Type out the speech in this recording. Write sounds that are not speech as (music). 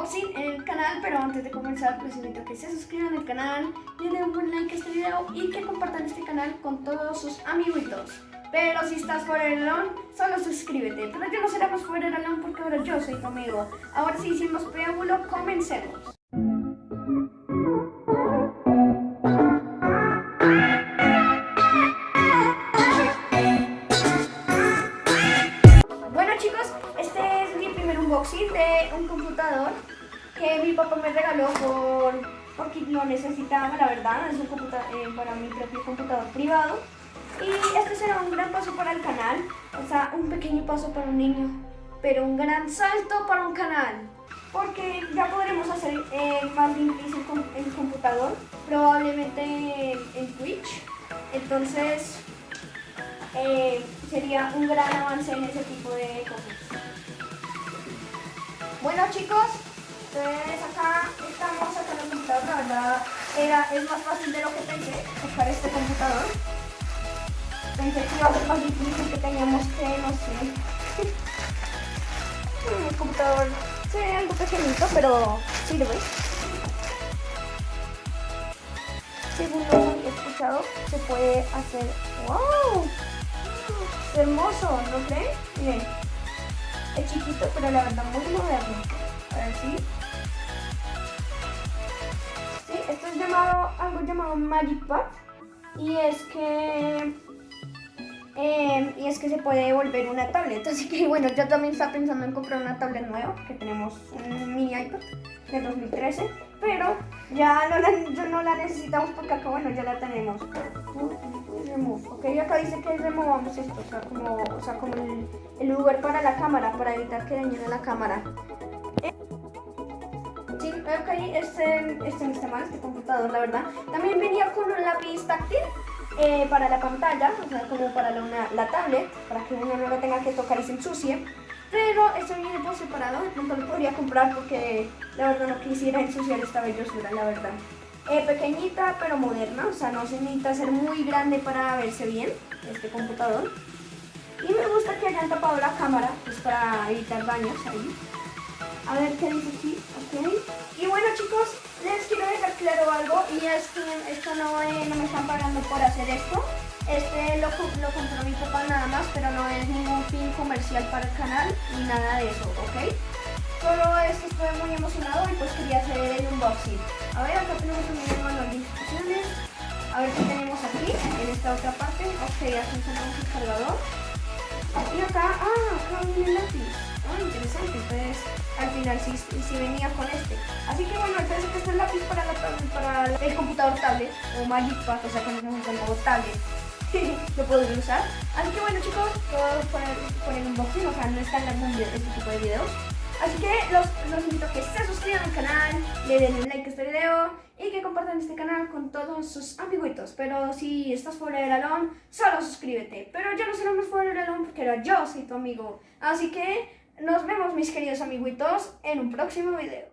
unboxing en el canal, pero antes de comenzar les invito a que se suscriban al canal, le den un buen like a este video y que compartan este canal con todos sus amiguitos. Pero si estás fuera del alone, solo suscríbete. Pero yo no seremos fuera del alone porque ahora yo soy tu amigo. Ahora sí, sin más preámbulo, comencemos. Que mi papá me regaló por, porque lo necesitaba, la verdad, es un eh, para mi propio computador privado. Y este será un gran paso para el canal, o sea, un pequeño paso para un niño, pero un gran salto para un canal. Porque ya podremos hacer eh, más gameplays en, en computador, probablemente en, en Twitch. Entonces, eh, sería un gran avance en ese tipo de cosas. Bueno chicos, entonces acá estamos sacando el computador, la verdad era, es más fácil de lo que pensé sacar este computador. Pensé que iba a ser más difícil que teníamos que, no sé. (laughs) El computador se ve algo pequeñito, pero sirve. Según lo que he escuchado, se puede hacer... ¡Wow! Es hermoso, ¿no creen? Miren, es chiquito, pero la verdad muy moderno. Sí, esto es llamado, algo llamado Magic Pad. Y es que eh, y es que se puede volver una tablet. (laughs) Así que bueno, yo también estaba pensando en comprar una tablet nueva, que tenemos un mini iPad de 2013, pero ya no la, no la necesitamos porque acá, bueno, ya la tenemos. Remove, ok, acá dice que removamos esto, o sea, como, o sea, como el, el lugar para la cámara, para evitar que dañe la cámara. Eh, sí, ok, este, este no está mal, este computador, la verdad. También venía con un lápiz táctil eh, para la pantalla, o sea, como para la, una, la tablet, para que uno no lo tenga que tocar y se ensucie. Pero esto viene por separado, no lo podría comprar porque la verdad no quisiera ensuciar esta bellosura, la verdad. Eh, pequeñita pero moderna, o sea, no se necesita ser muy grande para verse bien este computador. Y me gusta que hayan tapado la cámara, pues para evitar daños ahí. A ver qué dice aquí, Y bueno chicos, les quiero dejar claro algo y es que esto no, eh, no me están pagando por hacer esto. Este lo, lo compró mi papá nada más, pero no es ningún fin comercial para el canal ni nada de eso, ¿ok? Solo es que estoy muy emocionado y pues quería hacer el unboxing. A ver, acá tenemos también manual de instrucciones. A ver qué tenemos aquí, en esta otra parte. Ok, aquí tenemos el cargador. Y acá, ah, acá viene lápiz. Ah, final sí, sí, venía con este. Así que bueno, entonces este es el lápiz para, la, para el computador tablet o Magic o sea, es un tablet. (laughs) lo podré usar. Así que bueno chicos, todo por el, por el unboxing, o sea, no es tan largo este tipo de videos. Así que los, los invito a que se suscriban al canal, le den un like a este video y que compartan este canal con todos sus amiguitos. Pero si estás fuera del alón, solo suscríbete. Pero yo no seremos fuera del alón porque era yo soy tu amigo. Así que nos vemos mis queridos amiguitos en un próximo video.